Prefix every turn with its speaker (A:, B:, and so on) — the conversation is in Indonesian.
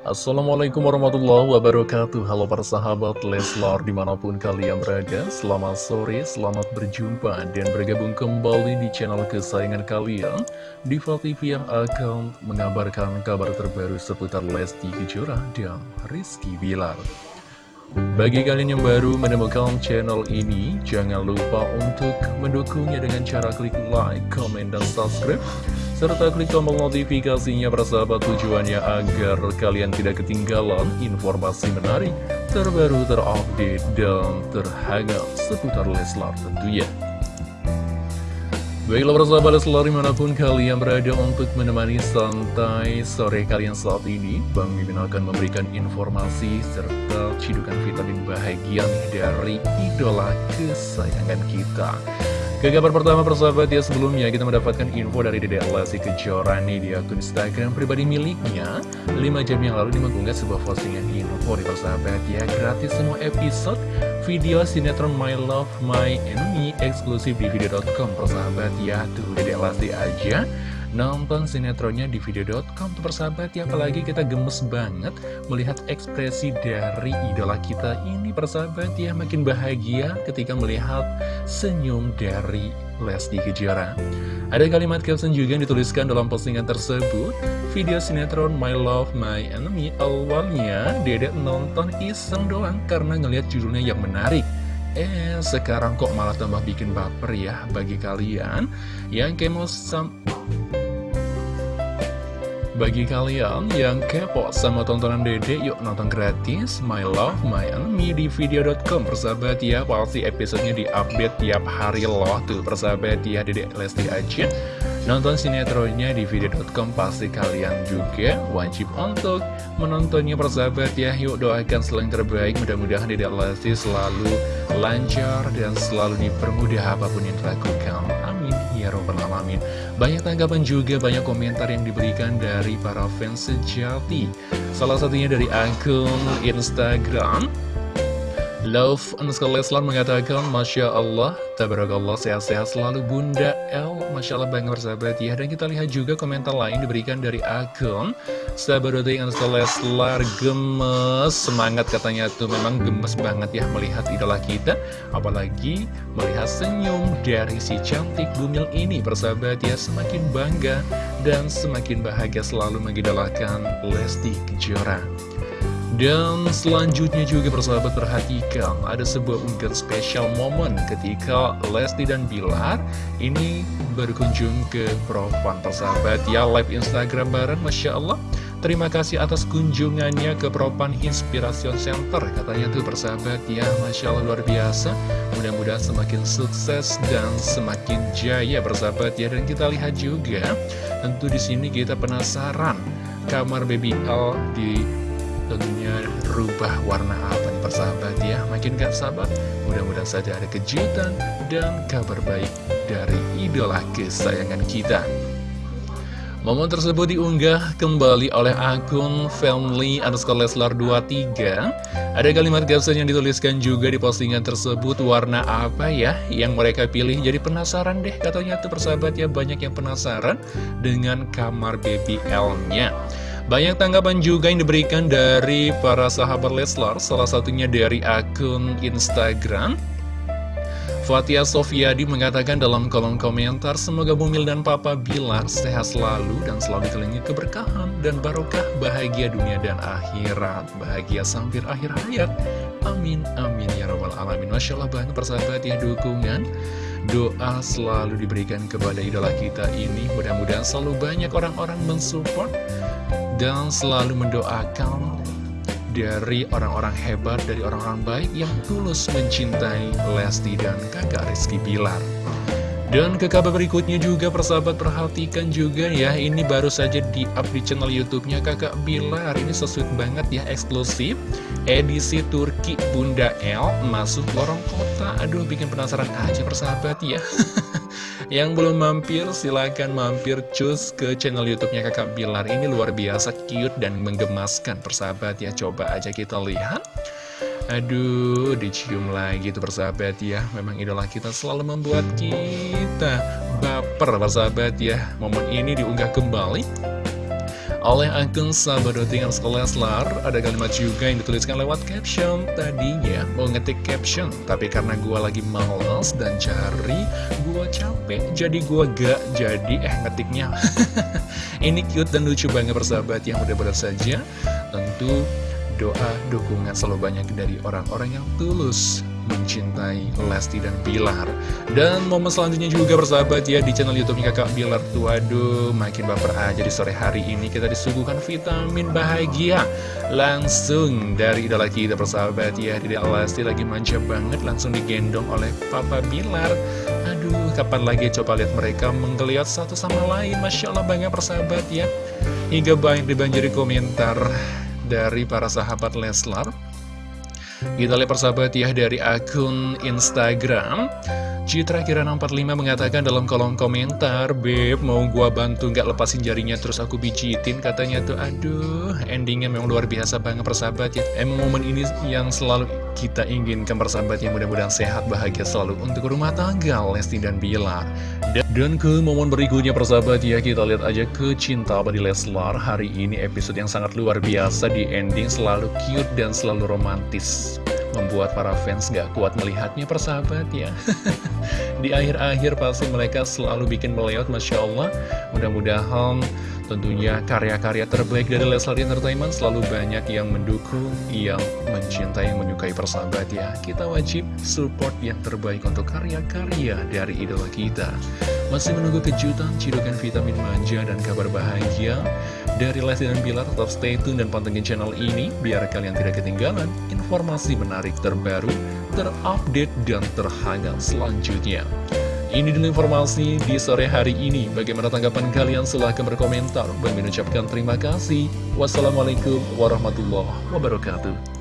A: Assalamualaikum warahmatullahi wabarakatuh. Halo para sahabat Leslar di mana pun kalian berada Selamat sore, selamat berjumpa dan bergabung kembali di channel kesayangan kalian Diva TV yang akan mengabarkan kabar terbaru seputar Lesti Kejora dan Rizky Bilar bagi kalian yang baru menemukan channel ini, jangan lupa untuk mendukungnya dengan cara klik like, comment, dan subscribe serta klik tombol notifikasinya persahabat tujuannya agar kalian tidak ketinggalan informasi menarik, terbaru, terupdate, dan terhangat seputar Leslar tentunya. Baiklah persahabat Leslar di mana pun kalian berada untuk menemani santai sore kalian saat ini Bang Mimin akan memberikan informasi serta cidukan vitamin bahagia dari idola kesayangan kita. Ke kabar pertama persahabat ya sebelumnya kita mendapatkan info dari Dede Lesti Kejora nih. Di akun Instagram pribadi miliknya. 5 jam yang lalu dia mengunggah sebuah postingan info di persahabat ya. Gratis semua episode video sinetron My Love My Enemy eksklusif di video.com persahabat ya tuh Dede Lesti aja nonton sinetronnya di video.com tuh persahabat. Ya apalagi kita gemes banget melihat ekspresi dari idola kita ini persahabat. Ya makin bahagia ketika melihat senyum dari Lesti Kejora. Ada kalimat caption juga yang dituliskan dalam postingan tersebut. Video sinetron My Love My Enemy awalnya dedek nonton iseng doang karena ngelihat judulnya yang menarik. Eh, sekarang kok malah tambah bikin baper ya bagi kalian. Yang kemo sam bagi kalian yang kepo sama tontonan dede, yuk nonton gratis My Love, My Enemy di video.com Persahabat ya, pasti episodenya di-update tiap hari loh Tuh. Persahabat ya, dede Lesti aja. Nonton sinetronnya di video.com pasti kalian juga wajib untuk menontonnya. Persahabat ya Yuk doakan selain terbaik, mudah-mudahan dede Lesti selalu lancar dan selalu dipermudah apa pun yang dilakukan ya robbal alamin banyak tanggapan juga, banyak komentar yang diberikan dari para fans sejati. Salah satunya dari akun Instagram. Love underscore Leslar mengatakan, Masya Allah, Tabarakallah, sehat-sehat selalu Bunda L. Masya Allah banget bersahabat ya. Dan kita lihat juga komentar lain diberikan dari akun Sabarode underscore Leslar gemes. Semangat katanya tuh, memang gemes banget ya melihat idola kita. Apalagi melihat senyum dari si cantik bumil ini bersahabat ya. Semakin bangga dan semakin bahagia selalu mengidolakan Lesti Kejora. Dan selanjutnya juga persahabat perhatikan ada sebuah unggahan spesial momen ketika Lesti dan Bilar ini berkunjung ke Profan persahabat. Ya live Instagram bareng Masya Allah. Terima kasih atas kunjungannya ke Propan Inspiration Center Katanya tuh persahabat. Ya Masya Allah luar biasa. Mudah-mudahan semakin sukses dan semakin jaya persahabat. Ya Dan kita lihat juga Tentu di sini kita penasaran Kamar Baby L di tentunya rubah warna apa nih persahabat ya? Makin gak sabar Mudah-mudahan saja ada kejutan dan kabar baik dari idola kesayangan kita. Momen tersebut diunggah kembali oleh akun family underscore leslar 23 Ada kalimat caption yang dituliskan juga di postingan tersebut Warna apa ya yang mereka pilih? Jadi penasaran deh katanya tuh persahabat ya Banyak yang penasaran dengan kamar baby L-nya banyak tanggapan juga yang diberikan dari para sahabat Leslar, salah satunya dari akun Instagram. Fatia Sofiadi mengatakan dalam kolom komentar, semoga Bumil dan Papa Bilar sehat selalu dan selalu dikelilingi keberkahan dan barokah bahagia dunia dan akhirat. Bahagia sampai akhir hayat. Amin, amin, ya rabbal alamin. Masya Allah banget persahabat ya dukungan. Doa selalu diberikan kepada idola kita ini. Mudah-mudahan selalu banyak orang-orang mensupport dan selalu mendoakan dari orang-orang hebat, dari orang-orang baik yang tulus mencintai Lesti dan kakak Rizky Bilar. Dan ke kabar berikutnya juga persahabat perhatikan juga ya Ini baru saja di up di channel youtube-nya kakak Bilar. Ini sesuai banget ya eksklusif Edisi Turki Bunda L masuk lorong kota. Aduh bikin penasaran aja persahabat ya Yang belum mampir silahkan mampir cus ke channel youtube-nya kakak Bilar. Ini luar biasa cute dan menggemaskan persahabat ya. Coba aja kita lihat. Aduh, dicium lagi tuh persahabat ya. Memang idola kita selalu membuat kita baper persahabat ya. Momen ini diunggah kembali oleh akun Sabadotingan Leslar Ada kalimat juga yang dituliskan lewat caption Tadinya. Mau ngetik caption Tapi karena gue lagi males dan cari Gue capek Jadi gue gak jadi eh ngetiknya. Ini cute dan lucu banget persahabat yang mudah-mudahan saja. Tentu doa, dukungan selalu banyak dari orang-orang yang tulus mencintai Lesti dan Bilar. Dan momen selanjutnya juga bersahabat ya di channel Youtube kakak Bilar. Tuh Waduh makin baper aja di sore hari ini. Kita disuguhkan vitamin bahagia Langsung dari idola kita bersahabat ya. Dede Lesti lagi manja banget langsung digendong oleh Papa Bilar Aduh kapan lagi coba lihat mereka menggeliat satu sama lain. Masya Allah banget persahabat ya. Hingga banyak dibanjiri komentar dari para sahabat Leslar kita lihat persahabat ya dari akun Instagram. Citra Kirana 45 mengatakan dalam kolom komentar Beb mau gua bantu nggak lepasin jarinya terus aku bijitin katanya tuh Aduh endingnya memang luar biasa banget persahabat ya. Emang momen ini yang selalu kita inginkan persahabat yang mudah-mudahan sehat bahagia selalu untuk rumah tangga Lesti dan Bilar dan ke momen berikutnya persahabat ya kita lihat aja ke cinta abadi Leslar. Hari ini episode yang sangat luar biasa di ending selalu cute dan selalu romantis. Membuat para fans gak kuat melihatnya persahabat ya. Di akhir-akhir pasti mereka selalu bikin meleot Masya Allah. Mudah-mudahan Tentunya karya-karya terbaik dari Leslar Entertainment selalu banyak yang mendukung, yang mencintai, yang menyukai persahabat ya. Kita wajib support yang terbaik untuk karya-karya dari idola kita. Masih menunggu kejutan, cidukan vitamin manja, dan kabar bahagia dari Lesti dan Bilar. Tetap stay tune dan pantengin channel ini biar kalian tidak ketinggalan informasi menarik terbaru, terupdate, dan terhangat selanjutnya. Ini dulu informasi di sore hari ini. Bagaimana tanggapan kalian? Silahkan berkomentar. Bang mengucapkan terima kasih. Wassalamualaikum warahmatullahi wabarakatuh.